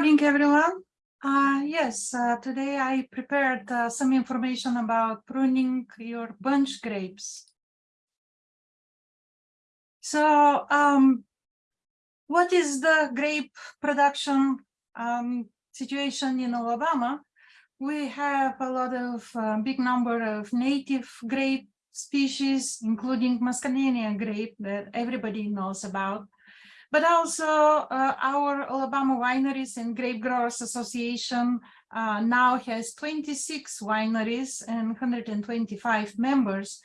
morning, everyone. Uh, yes, uh, today I prepared uh, some information about pruning your bunch grapes. So, um, what is the grape production um, situation in Alabama? We have a lot of uh, big number of native grape species, including Muscadina grape that everybody knows about but also uh, our Alabama Wineries and Grape Growers Association uh, now has 26 wineries and 125 members.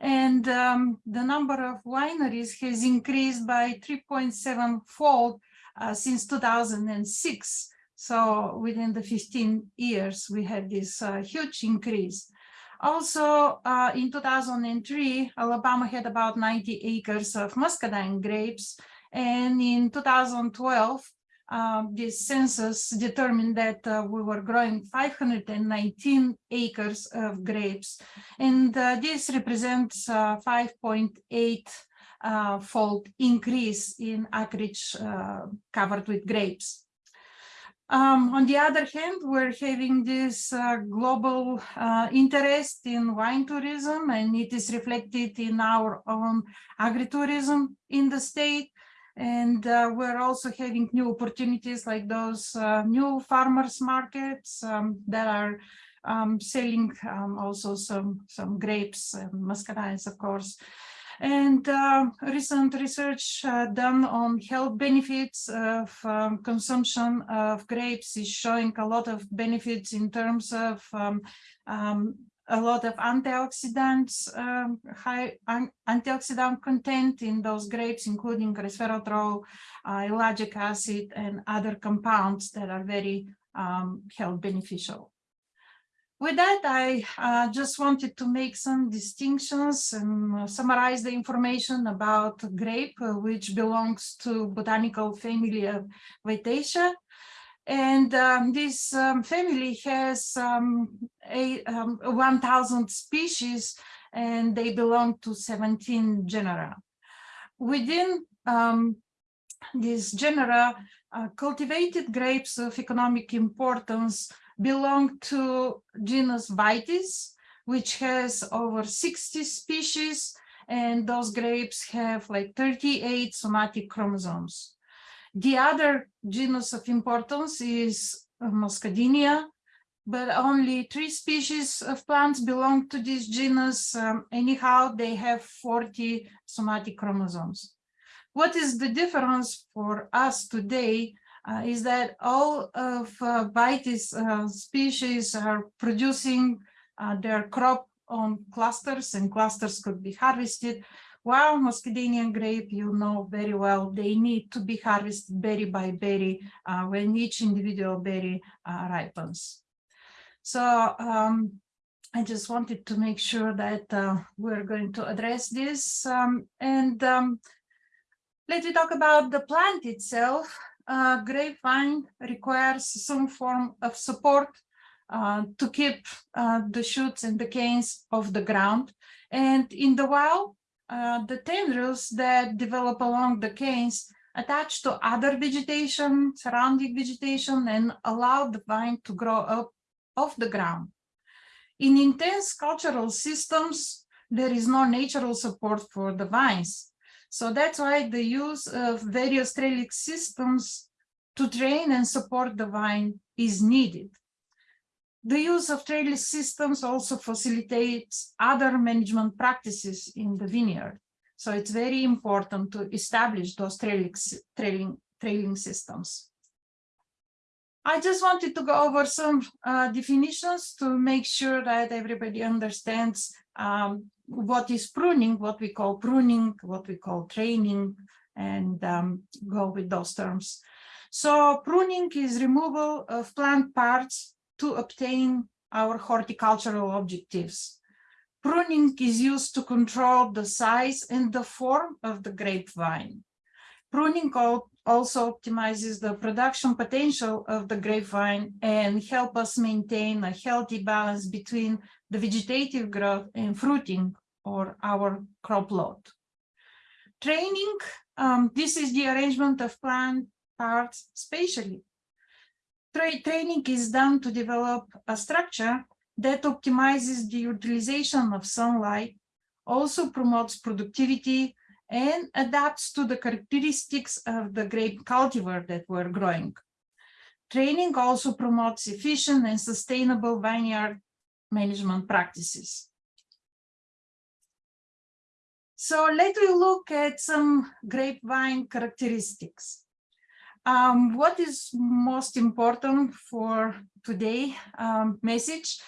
And um, the number of wineries has increased by 3.7 fold uh, since 2006. So within the 15 years, we had this uh, huge increase. Also, uh, in 2003, Alabama had about 90 acres of muscadine grapes, and in 2012, uh, this census determined that uh, we were growing 519 acres of grapes. And uh, this represents 5.8 uh, fold increase in acreage uh, covered with grapes. Um, on the other hand, we're having this uh, global uh, interest in wine tourism, and it is reflected in our own agritourism in the state. And uh, we're also having new opportunities like those uh, new farmers markets um, that are um, selling um, also some, some grapes and muscadines, of course. And uh, recent research uh, done on health benefits of um, consumption of grapes is showing a lot of benefits in terms of um, um, a lot of antioxidants, um, high an antioxidant content in those grapes, including resveratrol, uh, ellagic acid, and other compounds that are very um, health beneficial. With that, I uh, just wanted to make some distinctions and uh, summarize the information about grape, uh, which belongs to botanical family of Vitaceae. And um, this um, family has um, um, 1,000 species and they belong to 17 genera. Within um, this genera, uh, cultivated grapes of economic importance belong to genus Vitis, which has over 60 species, and those grapes have like 38 somatic chromosomes. The other genus of importance is uh, Muscadinia, but only three species of plants belong to this genus. Um, anyhow, they have 40 somatic chromosomes. What is the difference for us today uh, is that all of uh, Vitis uh, species are producing uh, their crop on clusters and clusters could be harvested while Muscadinian grape, you know very well, they need to be harvested berry by berry uh, when each individual berry uh, ripens. So um, I just wanted to make sure that uh, we're going to address this. Um, and um, let me talk about the plant itself. Uh, grapevine requires some form of support uh, to keep uh, the shoots and the canes off the ground. And in the wild, uh, the tendrils that develop along the canes attach to other vegetation, surrounding vegetation, and allow the vine to grow up off the ground. In intense cultural systems, there is no natural support for the vines. So that's why the use of various trellis systems to train and support the vine is needed. The use of trellis systems also facilitates other management practices in the vineyard. So it's very important to establish those trellis, trailing, trailing systems. I just wanted to go over some uh, definitions to make sure that everybody understands um, what is pruning, what we call pruning, what we call training, and um, go with those terms. So pruning is removal of plant parts to obtain our horticultural objectives. Pruning is used to control the size and the form of the grapevine. Pruning also optimizes the production potential of the grapevine and help us maintain a healthy balance between the vegetative growth and fruiting or our crop load. Training, um, this is the arrangement of plant parts spatially Tra training is done to develop a structure that optimizes the utilization of sunlight, also promotes productivity, and adapts to the characteristics of the grape cultivar that we're growing. Training also promotes efficient and sustainable vineyard management practices. So let us look at some grapevine characteristics. Um, what is most important for today um, message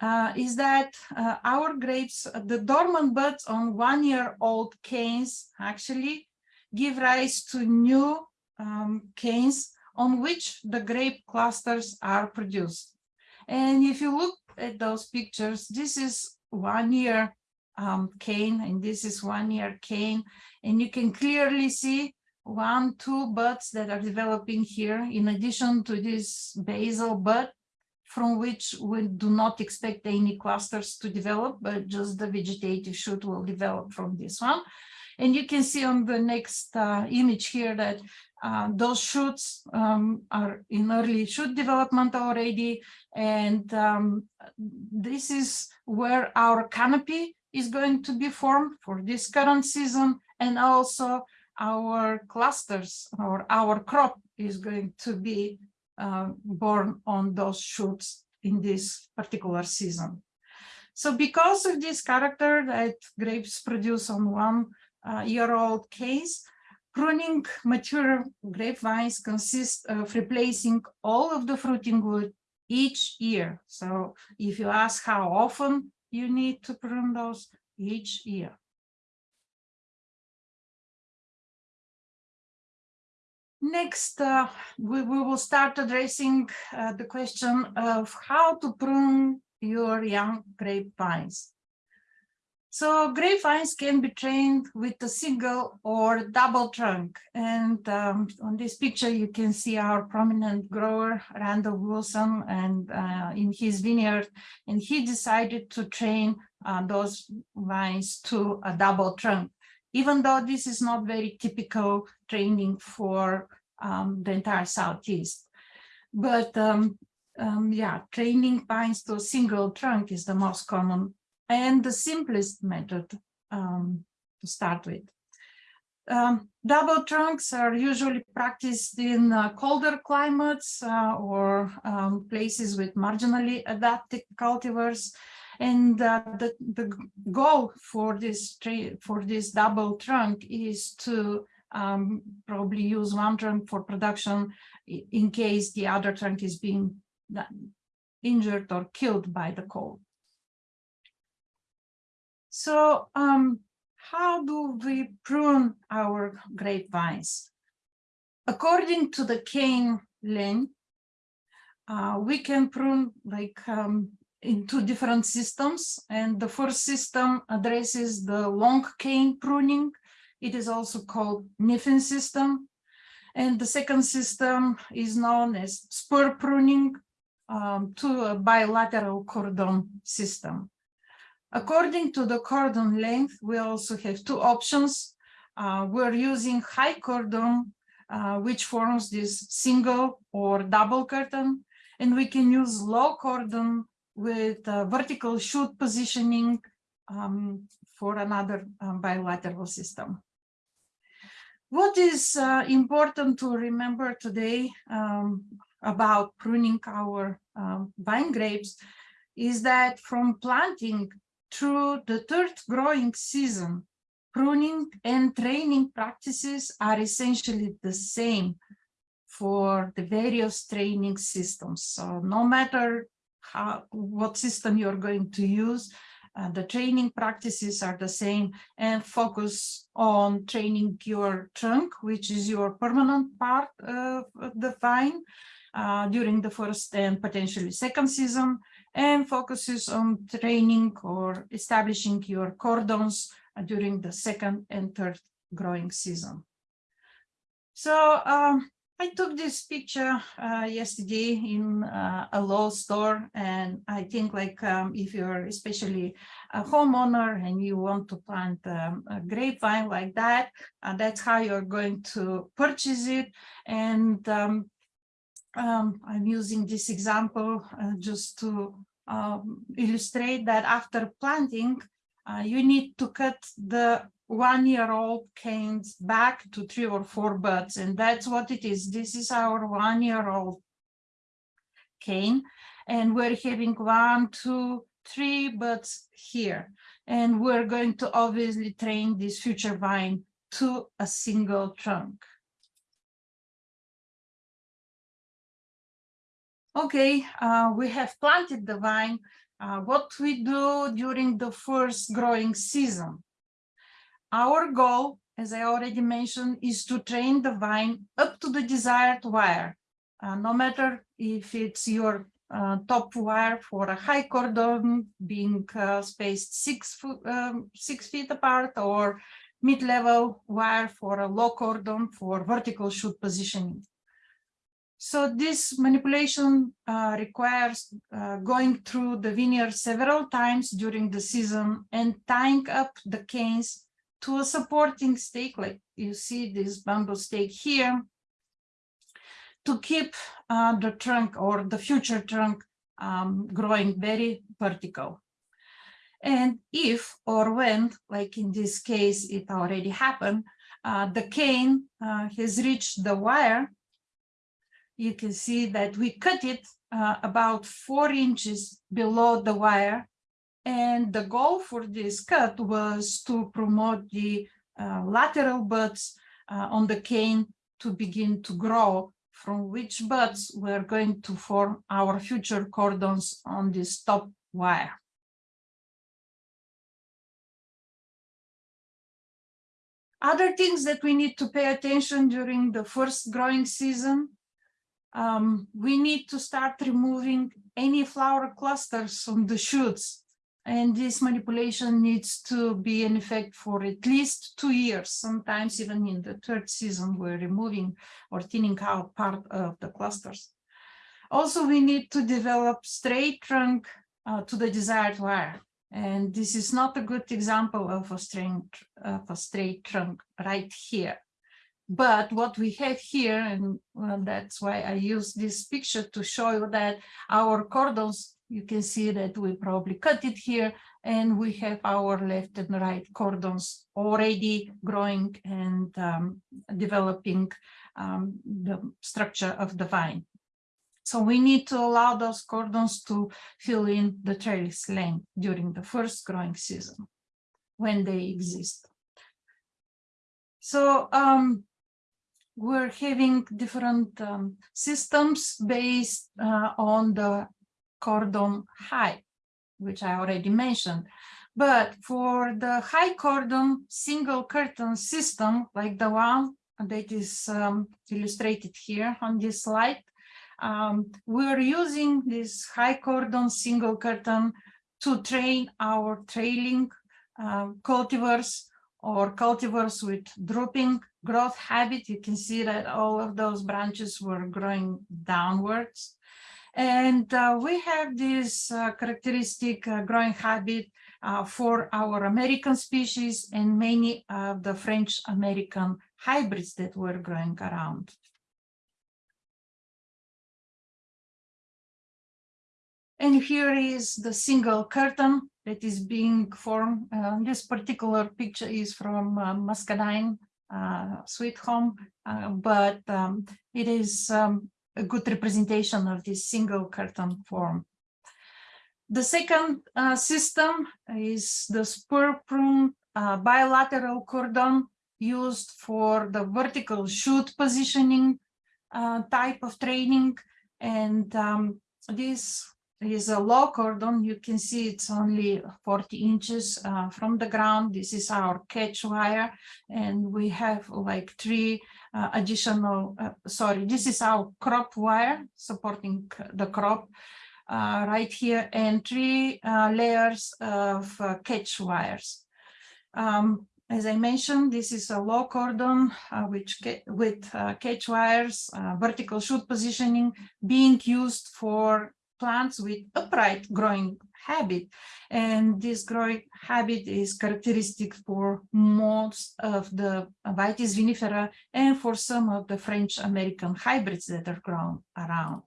uh, is that uh, our grapes, the dormant buds on one-year-old canes actually give rise to new um, canes on which the grape clusters are produced. And if you look at those pictures, this is one year um, cane and this is one year cane. And you can clearly see one, two buds that are developing here in addition to this basal bud from which we do not expect any clusters to develop, but just the vegetative shoot will develop from this one. And you can see on the next uh, image here that uh, those shoots um, are in early shoot development already. And um, this is where our canopy is going to be formed for this current season. And also our clusters or our crop is going to be uh, born on those shoots in this particular season. So because of this character that grapes produce on one uh, year old case, Pruning mature grapevines consists of replacing all of the fruiting wood each year. So if you ask how often you need to prune those each year. Next, uh, we, we will start addressing uh, the question of how to prune your young grapevines. So grapevines can be trained with a single or double trunk. And um, on this picture, you can see our prominent grower, Randall Wilson, and uh, in his vineyard. And he decided to train uh, those vines to a double trunk, even though this is not very typical training for um, the entire Southeast. But um, um, yeah, training vines to a single trunk is the most common and the simplest method um, to start with. Um, double trunks are usually practiced in uh, colder climates uh, or um, places with marginally adapted cultivars. And uh, the, the goal for this for this double trunk is to um, probably use one trunk for production in case the other trunk is being uh, injured or killed by the cold. So um, how do we prune our grapevines? According to the cane length, uh, we can prune like um, in two different systems. And the first system addresses the long cane pruning. It is also called Kniffin system. And the second system is known as spur pruning um, to a bilateral cordon system. According to the cordon length, we also have two options. Uh, we're using high cordon, uh, which forms this single or double curtain, and we can use low cordon with uh, vertical shoot positioning um, for another um, bilateral system. What is uh, important to remember today um, about pruning our um, vine grapes is that from planting through the third growing season, pruning and training practices are essentially the same for the various training systems. So no matter how, what system you're going to use, uh, the training practices are the same and focus on training your trunk, which is your permanent part of the vine uh, during the first and potentially second season, and focuses on training or establishing your cordons during the second and third growing season. So um, I took this picture uh, yesterday in uh, a law store, and I think like um, if you're especially a homeowner and you want to plant um, a grapevine like that, uh, that's how you're going to purchase it. And um, um, I'm using this example uh, just to um, illustrate that after planting, uh, you need to cut the one-year-old canes back to three or four buds, and that's what it is. This is our one-year-old cane, and we're having one, two, three buds here. And we're going to obviously train this future vine to a single trunk. Okay, uh, we have planted the vine. Uh, what we do during the first growing season? Our goal, as I already mentioned, is to train the vine up to the desired wire. Uh, no matter if it's your uh, top wire for a high cordon being uh, spaced six, um, six feet apart or mid-level wire for a low cordon for vertical shoot positioning. So this manipulation uh, requires uh, going through the vineyard several times during the season and tying up the canes to a supporting stake, like you see this bamboo stake here, to keep uh, the trunk or the future trunk um, growing very vertical. And if or when, like in this case, it already happened, uh, the cane uh, has reached the wire, you can see that we cut it uh, about four inches below the wire. And the goal for this cut was to promote the uh, lateral buds uh, on the cane to begin to grow from which buds we're going to form our future cordons on this top wire. Other things that we need to pay attention during the first growing season um, we need to start removing any flower clusters from the shoots. And this manipulation needs to be in effect for at least two years, sometimes even in the third season, we're removing or thinning out part of the clusters. Also, we need to develop straight trunk uh, to the desired wire. And this is not a good example of a straight, of a straight trunk right here. But what we have here, and well, that's why I use this picture to show you that our cordons, you can see that we probably cut it here, and we have our left and right cordons already growing and um, developing um, the structure of the vine. So we need to allow those cordons to fill in the trellis length during the first growing season when they exist. So um, we're having different um, systems based uh, on the cordon high, which I already mentioned. But for the high cordon single curtain system, like the one that is um, illustrated here on this slide, um, we're using this high cordon single curtain to train our trailing uh, cultivars or cultivars with drooping growth habit. You can see that all of those branches were growing downwards. And uh, we have this uh, characteristic uh, growing habit uh, for our American species and many of the French American hybrids that were growing around. And here is the single curtain that is being formed. Uh, this particular picture is from uh, Muscadine Sweet Home, but um, it is um, a good representation of this single curtain form. The second uh, system is the spur prune uh, bilateral cordon used for the vertical shoot positioning uh, type of training. And um, this is a low cordon. You can see it's only 40 inches uh, from the ground. This is our catch wire, and we have like three uh, additional, uh, sorry, this is our crop wire supporting the crop uh, right here, and three uh, layers of uh, catch wires. Um, as I mentioned, this is a low cordon which with catch wires, vertical shoot positioning being used for plants with upright growing habit. And this growing habit is characteristic for most of the Vitis vinifera and for some of the French American hybrids that are grown around.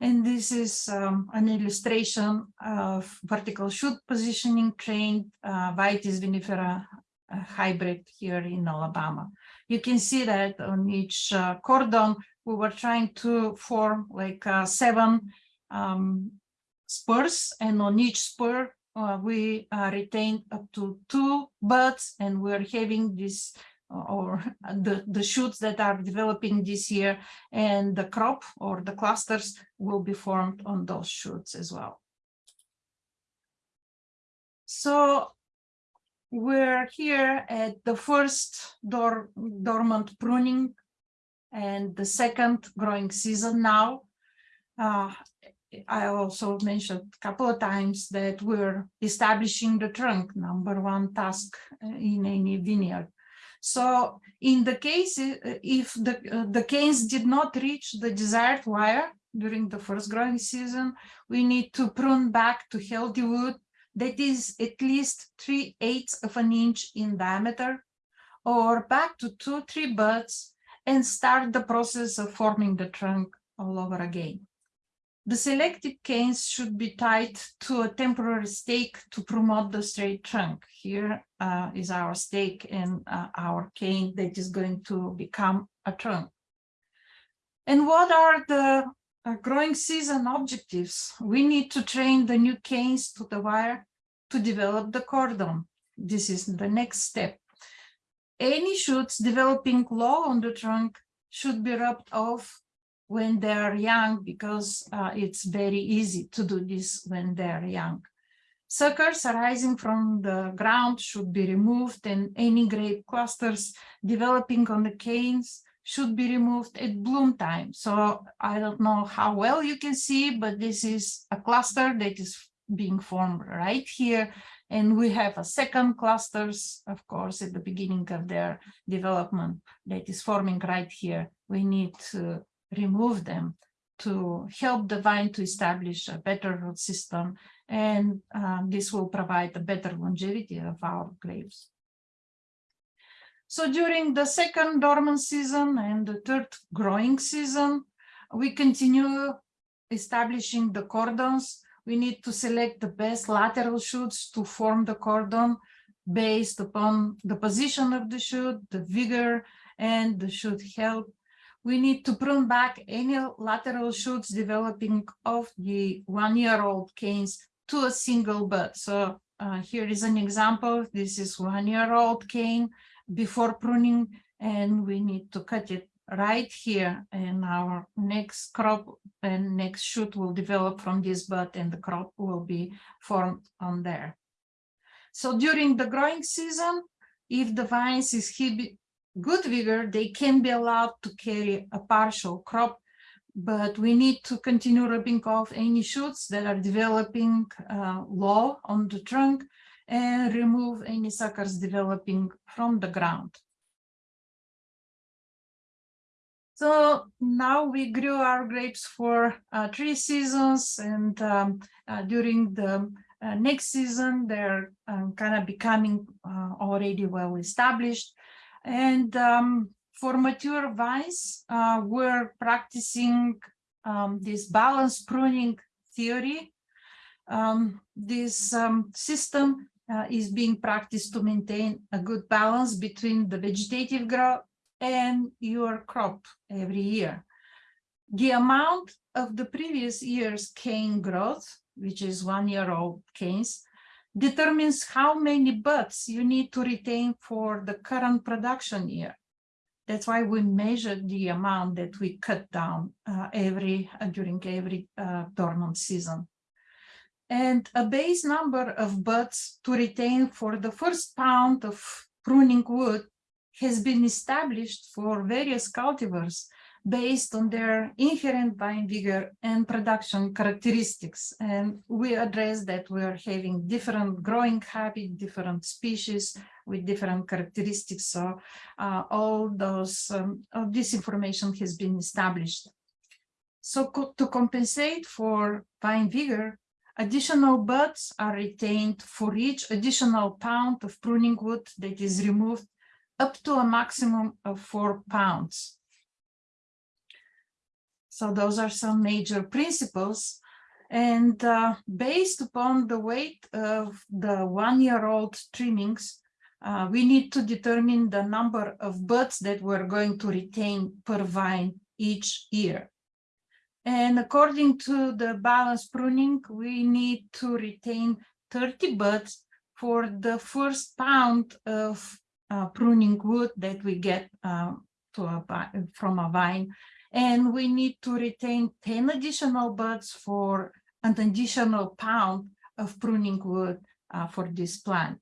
And this is um, an illustration of vertical shoot positioning trained uh, Vitis vinifera uh, hybrid here in Alabama. You can see that on each uh, cordon, we were trying to form like uh, seven um, spurs, and on each spur, uh, we uh, retained up to two buds, and we're having this or the, the shoots that are developing this year and the crop or the clusters will be formed on those shoots as well. So we're here at the first dor dormant pruning and the second growing season now. Uh, I also mentioned a couple of times that we're establishing the trunk, number one task uh, in any vineyard. So in the case, uh, if the, uh, the canes did not reach the desired wire during the first growing season, we need to prune back to healthy wood that is at least 3 eighths of an inch in diameter or back to two, three buds and start the process of forming the trunk all over again. The selected canes should be tied to a temporary stake to promote the straight trunk. Here uh, is our stake and uh, our cane that is going to become a trunk. And what are the uh, growing season objectives? We need to train the new canes to the wire to develop the cordon. This is the next step. Any shoots developing low on the trunk should be rubbed off when they're young because uh, it's very easy to do this when they're young. Suckers arising from the ground should be removed and any grape clusters developing on the canes should be removed at bloom time. So I don't know how well you can see, but this is a cluster that is being formed right here. And we have a second clusters, of course, at the beginning of their development that is forming right here. We need to remove them to help the vine to establish a better root system and um, this will provide a better longevity of our grapes. So during the second dormant season and the third growing season, we continue establishing the cordons. We need to select the best lateral shoots to form the cordon based upon the position of the shoot, the vigor, and the shoot health we need to prune back any lateral shoots developing of the one-year-old canes to a single bud. So uh, here is an example. This is one-year-old cane before pruning, and we need to cut it right here. And our next crop and next shoot will develop from this bud, and the crop will be formed on there. So during the growing season, if the vines is good vigor, they can be allowed to carry a partial crop, but we need to continue rubbing off any shoots that are developing uh, low on the trunk and remove any suckers developing from the ground. So now we grew our grapes for uh, three seasons and um, uh, during the uh, next season, they're um, kind of becoming uh, already well established. And um, for mature vines, uh, we're practicing um, this balance pruning theory. Um, this um, system uh, is being practiced to maintain a good balance between the vegetative growth and your crop every year. The amount of the previous year's cane growth, which is one year old canes, determines how many buds you need to retain for the current production year. That's why we measure the amount that we cut down uh, every uh, during every uh, dormant season. And a base number of buds to retain for the first pound of pruning wood has been established for various cultivars based on their inherent vine vigor and production characteristics. And we address that we are having different growing habit, different species with different characteristics. So uh, all those, um, all this information has been established. So co- to compensate for vine vigor, additional buds are retained for each additional pound of pruning wood that is removed up to a maximum of four pounds. So those are some major principles. And uh, based upon the weight of the one-year-old trimmings, uh, we need to determine the number of buds that we're going to retain per vine each year. And according to the balance pruning, we need to retain 30 buds for the first pound of uh, pruning wood that we get uh, a, from a vine. And we need to retain 10 additional buds for an additional pound of pruning wood uh, for this plant.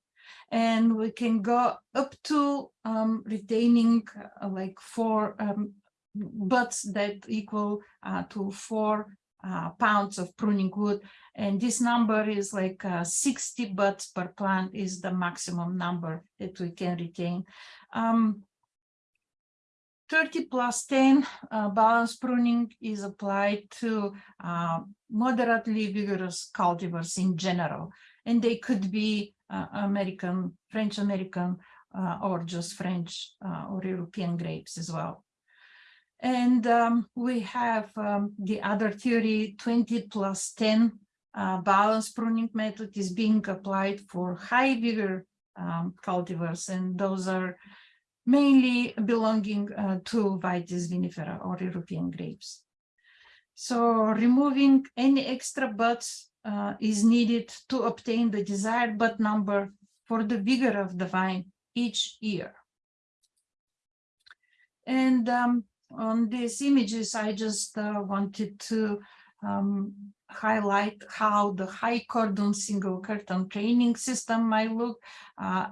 And we can go up to um, retaining uh, like four um, buds that equal uh, to four uh, pounds of pruning wood. And this number is like uh, 60 buds per plant is the maximum number that we can retain. Um, 30 plus 10 uh, balance pruning is applied to uh, moderately vigorous cultivars in general. And they could be uh, American, French American, uh, or just French uh, or European grapes as well. And um, we have um, the other theory, 20 plus 10 uh, balance pruning method is being applied for high vigor um, cultivars, and those are mainly belonging uh, to Vitis vinifera or European grapes. So removing any extra buds uh, is needed to obtain the desired bud number for the vigor of the vine each year. And um, on these images, I just uh, wanted to um, highlight how the high cordon single curtain training system might look uh,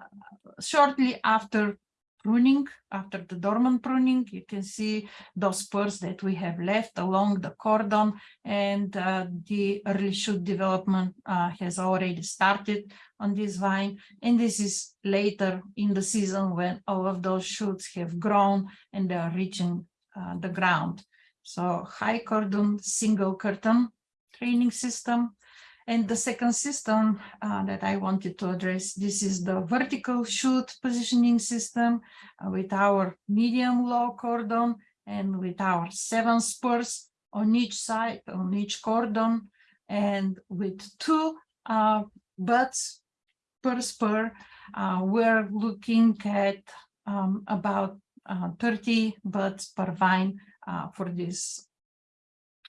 shortly after pruning, after the dormant pruning, you can see those spurs that we have left along the cordon and uh, the early shoot development uh, has already started on this vine. And this is later in the season when all of those shoots have grown and they are reaching uh, the ground. So high cordon single curtain training system. And the second system uh, that I wanted to address, this is the vertical shoot positioning system uh, with our medium low cordon and with our seven spurs on each side, on each cordon, and with two uh, buds per spur, uh, we're looking at um, about uh, 30 buds per vine uh, for this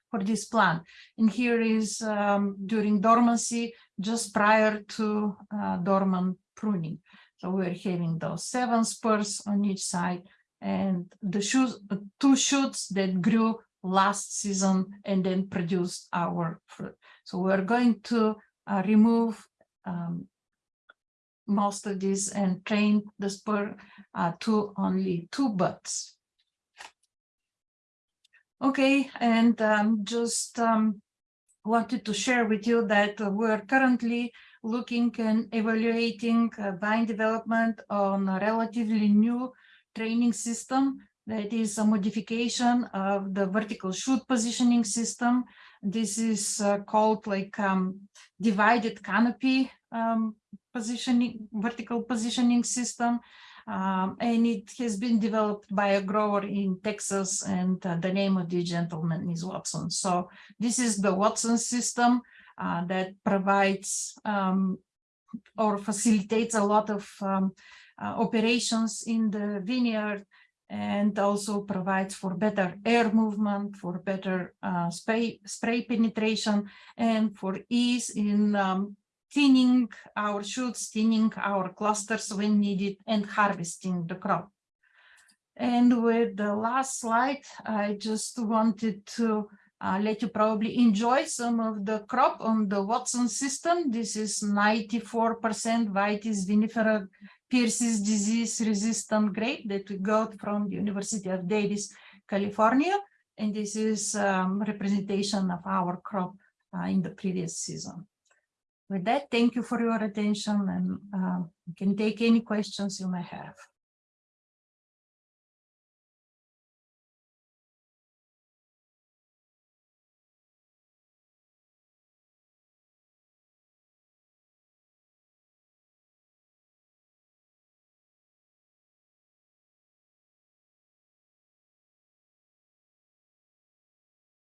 for this plant. And here is um, during dormancy, just prior to uh, dormant pruning. So we're having those seven spurs on each side and the shoots, two shoots that grew last season and then produced our fruit. So we're going to uh, remove um, most of this and train the spur uh, to only two buds. Okay, and um, just um, wanted to share with you that uh, we're currently looking and evaluating uh, vine development on a relatively new training system that is a modification of the vertical shoot positioning system. This is uh, called like um, divided canopy um, positioning, vertical positioning system. Um, and it has been developed by a grower in Texas and uh, the name of the gentleman is Watson. So this is the Watson system uh, that provides um, or facilitates a lot of um, uh, operations in the vineyard and also provides for better air movement, for better uh, spray, spray penetration, and for ease in um, thinning our shoots, thinning our clusters when needed, and harvesting the crop. And with the last slide, I just wanted to uh, let you probably enjoy some of the crop on the Watson system. This is 94% Vitis vinifera Pierce's disease resistant grape that we got from the University of Davis, California. And this is um, representation of our crop uh, in the previous season. With that, thank you for your attention and uh, can take any questions you may have.